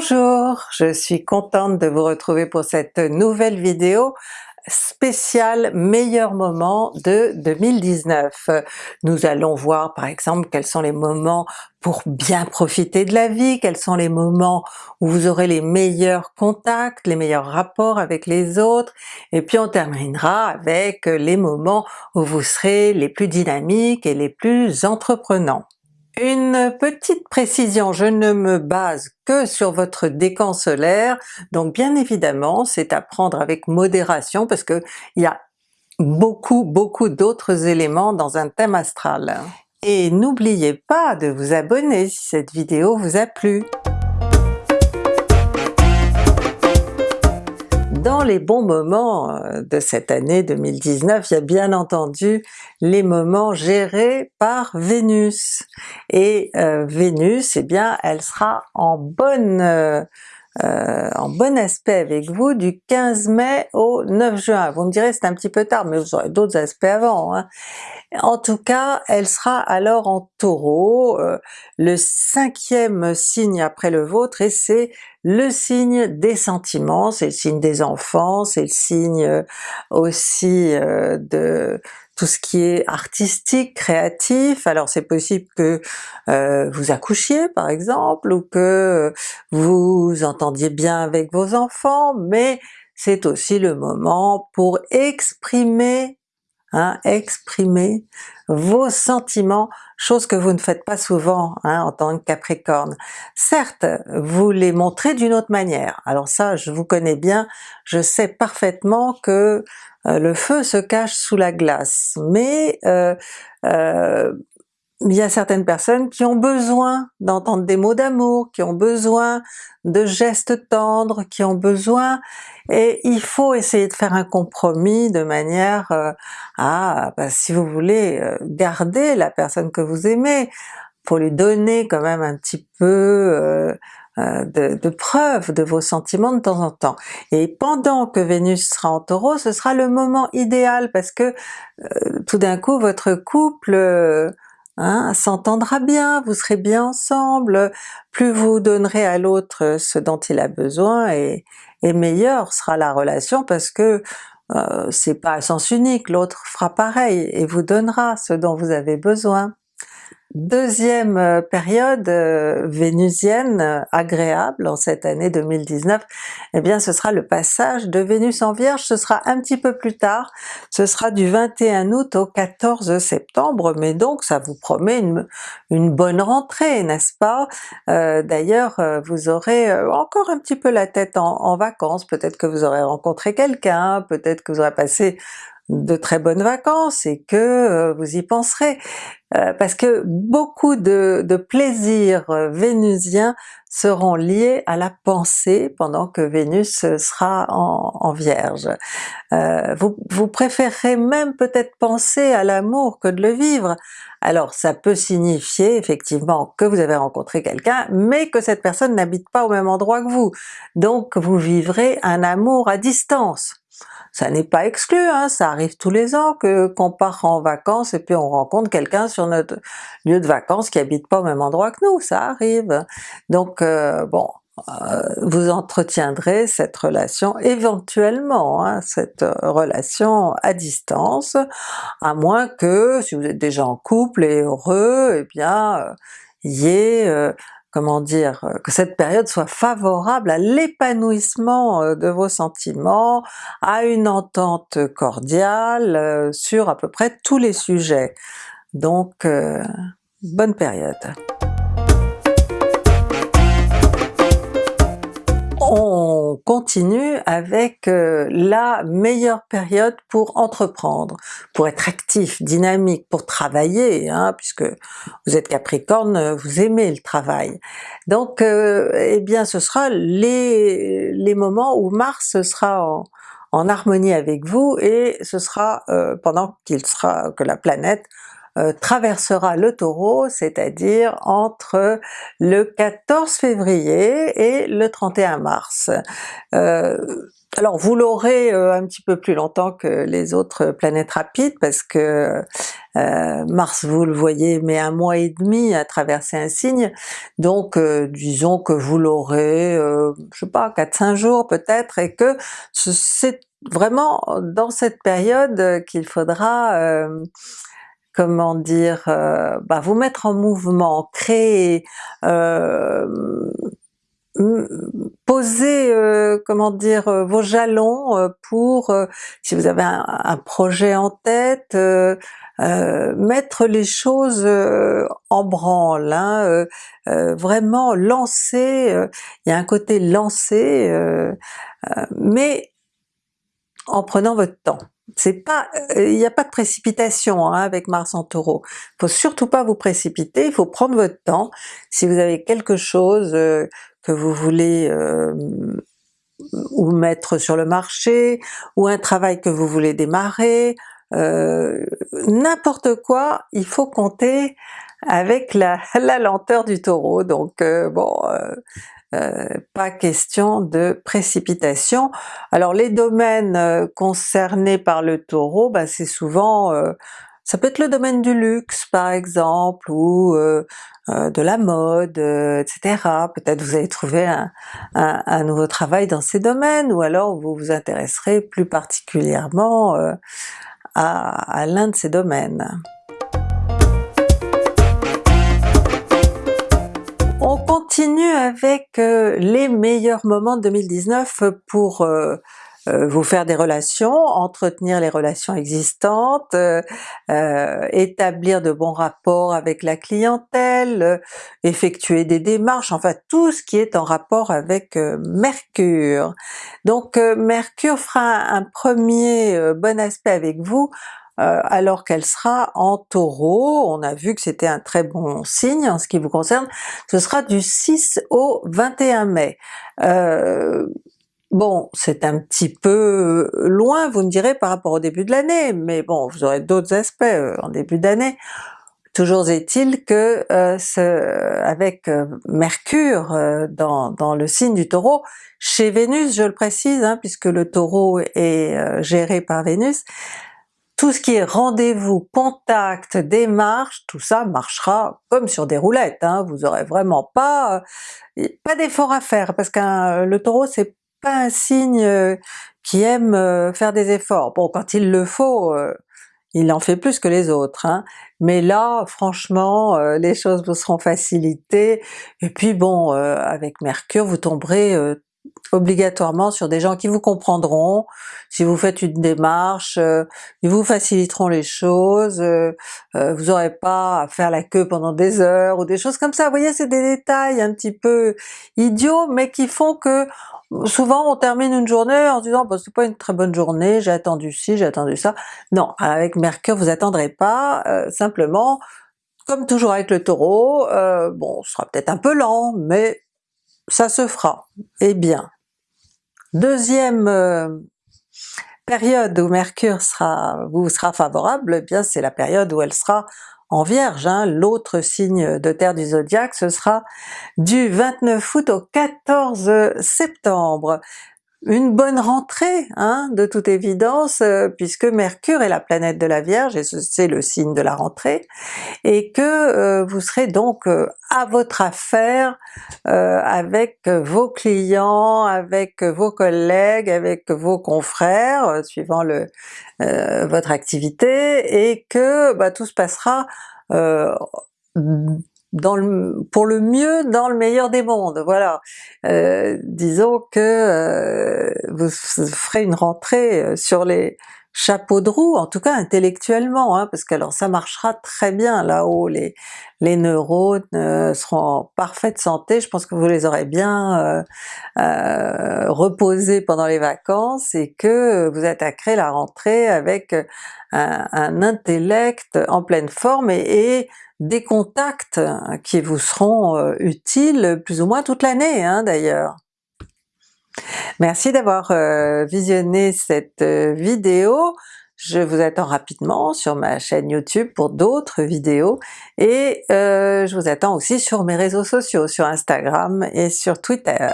Bonjour, je suis contente de vous retrouver pour cette nouvelle vidéo spéciale meilleurs moments de 2019. Nous allons voir par exemple quels sont les moments pour bien profiter de la vie, quels sont les moments où vous aurez les meilleurs contacts, les meilleurs rapports avec les autres, et puis on terminera avec les moments où vous serez les plus dynamiques et les plus entreprenants. Une petite précision, je ne me base que sur votre décan solaire, donc bien évidemment c'est à prendre avec modération parce que il y a beaucoup beaucoup d'autres éléments dans un thème astral. Et n'oubliez pas de vous abonner si cette vidéo vous a plu. Dans les bons moments euh, de cette année 2019, il y a bien entendu les moments gérés par Vénus. Et euh, Vénus, eh bien elle sera en bonne euh, en bon aspect avec vous du 15 mai au 9 juin. Vous me direz c'est un petit peu tard, mais vous aurez d'autres aspects avant. Hein. En tout cas, elle sera alors en Taureau, euh, le cinquième signe après le vôtre, et c'est le signe des sentiments, c'est le signe des enfants, c'est le signe euh, aussi de tout ce qui est artistique, créatif, alors c'est possible que vous accouchiez par exemple, ou que vous entendiez bien avec vos enfants, mais c'est aussi le moment pour exprimer hein, exprimer vos sentiments, chose que vous ne faites pas souvent hein, en tant que Capricorne. Certes, vous les montrez d'une autre manière, alors ça je vous connais bien, je sais parfaitement que euh, le feu se cache sous la glace, mais euh, euh, il y a certaines personnes qui ont besoin d'entendre des mots d'amour, qui ont besoin de gestes tendres, qui ont besoin, et il faut essayer de faire un compromis de manière euh, à, bah, si vous voulez euh, garder la personne que vous aimez, pour lui donner quand même un petit peu euh, de, de preuves de vos sentiments de temps en temps. Et pendant que Vénus sera en Taureau, ce sera le moment idéal parce que tout d'un coup votre couple hein, s'entendra bien, vous serez bien ensemble, plus vous donnerez à l'autre ce dont il a besoin et, et meilleure sera la relation parce que euh, c'est pas à sens unique, l'autre fera pareil et vous donnera ce dont vous avez besoin. Deuxième euh, période euh, vénusienne euh, agréable en cette année 2019, eh bien ce sera le passage de Vénus en Vierge, ce sera un petit peu plus tard, ce sera du 21 août au 14 septembre, mais donc ça vous promet une, bonne rentrée, n'est-ce pas? D'ailleurs vous aurez encore un petit peu la tête en vacances, peut-être que vous aurez rencontré quelqu'un, peut-être que vous aurez passé de très bonnes vacances et que euh, vous y penserez. Euh, parce que beaucoup de, plaisirs euh, vénusiens seront liés à la pensée pendant que Vénus sera en, Vierge. vous, vous préférerez même peut-être penser à l'amour que de le vivre. Alors ça peut signifier effectivement que vous avez rencontré quelqu'un, mais que cette personne n'habite pas au même endroit que vous. Donc vous vivrez un amour à distance. Ça n'est pas exclu, hein, ça arrive tous les ans que qu'on part en vacances et puis on rencontre quelqu'un sur notre lieu de vacances qui habite pas au même endroit que nous, ça arrive. Donc euh, bon, euh, vous entretiendrez cette relation éventuellement, hein, cette relation à distance, à moins que si vous êtes déjà en couple et heureux, eh bien euh, y ait comment dire, euh, que cette période soit favorable à l'épanouissement euh, de vos sentiments, à une entente cordiale euh, sur à peu près tous les sujets. Donc bonne période. Continue avec euh, la meilleure période pour entreprendre, pour être actif, dynamique, pour travailler, hein, puisque vous êtes Capricorne, vous aimez le travail. Donc euh, eh bien ce sera les, les moments où Mars sera en, harmonie avec vous et ce sera euh, pendant qu'il sera que la planète traversera le Taureau, c'est-à-dire entre le 14 février et le 31 mars. Alors vous l'aurez euh, un petit peu plus longtemps que les autres planètes rapides parce que euh, Mars vous le voyez met un mois et demi à traverser un signe, donc euh, disons que vous l'aurez, je sais pas, 4-5 jours peut-être, et que c'est vraiment dans cette période qu'il faudra comment dire, bah, vous mettre en mouvement, créer, poser, euh, comment dire, euh, vos jalons euh, pour, si vous avez un, projet en tête, mettre les choses en branle, hein, vraiment lancer, il y a un côté lancé, mais en prenant votre temps. C'est pas, il n'y a pas de précipitation hein, avec Mars en Taureau. Il faut surtout pas vous précipiter, il faut prendre votre temps. Si vous avez quelque chose que vous voulez euh, ou mettre sur le marché, ou un travail que vous voulez démarrer, euh, n'importe quoi, il faut compter avec la, la lenteur du Taureau, donc euh, bon, pas question de précipitation. Alors les domaines concernés par le Taureau, bah, c'est souvent ça peut être le domaine du luxe par exemple, ou euh, euh, de la mode, euh, etc. Peut-être vous allez trouver un, un, nouveau travail dans ces domaines, ou alors vous vous intéresserez plus particulièrement à, à l'un de ces domaines. Continue avec les meilleurs moments de 2019 pour euh, vous faire des relations, entretenir les relations existantes, euh, euh, établir de bons rapports avec la clientèle, effectuer des démarches, enfin tout ce qui est en rapport avec Mercure. Donc Mercure fera un premier bon aspect avec vous alors qu'elle sera en Taureau, on a vu que c'était un très bon signe en ce qui vous concerne, ce sera du 6 au 21 mai. Bon, c'est un petit peu euh, loin, vous me direz, par rapport au début de l'année, mais bon, vous aurez d'autres aspects euh, en début d'année. Toujours est-il que euh, ce, avec Mercure dans, dans, le signe du Taureau, chez Vénus, je le précise, hein, puisque le Taureau est géré par Vénus, tout ce qui est rendez-vous, contact, démarche, tout ça marchera comme sur des roulettes, hein, vous aurez vraiment pas, pas d'effort à faire, parce que le Taureau c'est pas un signe euh, qui aime euh, faire des efforts. Bon, quand il le faut, euh, il en fait plus que les autres, hein. mais là franchement les choses vous seront facilitées, et puis bon avec Mercure vous tomberez obligatoirement sur des gens qui vous comprendront, si vous faites une démarche, ils vous faciliteront les choses, vous n'aurez pas à faire la queue pendant des heures ou des choses comme ça, vous voyez c'est des détails un petit peu idiots mais qui font que souvent on termine une journée en se disant bah, c'est pas une très bonne journée, j'ai attendu ci, j'ai attendu ça. Non, avec Mercure vous attendrez pas, euh, simplement comme toujours avec le Taureau, euh, bon ce sera peut-être un peu lent, mais ça se fera, et bien. Deuxième euh, période où Mercure sera, vous sera favorable, eh bien c'est la période où elle sera en Vierge, hein, l'autre signe de terre du zodiaque, ce sera du 29 août au 14 septembre une bonne rentrée, hein, de toute évidence, euh, puisque Mercure est la planète de la Vierge, et c'est le signe de la rentrée, et que euh, vous serez donc euh, à votre affaire avec vos clients, avec vos collègues, avec vos confrères, suivant le, votre activité, et que bah, tout se passera dans le, pour le mieux dans le meilleur des mondes, voilà. Euh, disons que euh, vous ferez une rentrée euh, sur les chapeaux de roue, en tout cas intellectuellement, hein, parce que alors ça marchera très bien là-haut, les, les neurones seront en parfaite santé, je pense que vous les aurez bien reposés pendant les vacances et que vous attaquerez la rentrée avec un, intellect en pleine forme et, des contacts qui vous seront euh, utiles plus ou moins toute l'année hein, d'ailleurs. Merci d'avoir euh, visionné cette euh, vidéo, je vous attends rapidement sur ma chaîne YouTube pour d'autres vidéos, et euh, je vous attends aussi sur mes réseaux sociaux, sur Instagram et sur Twitter.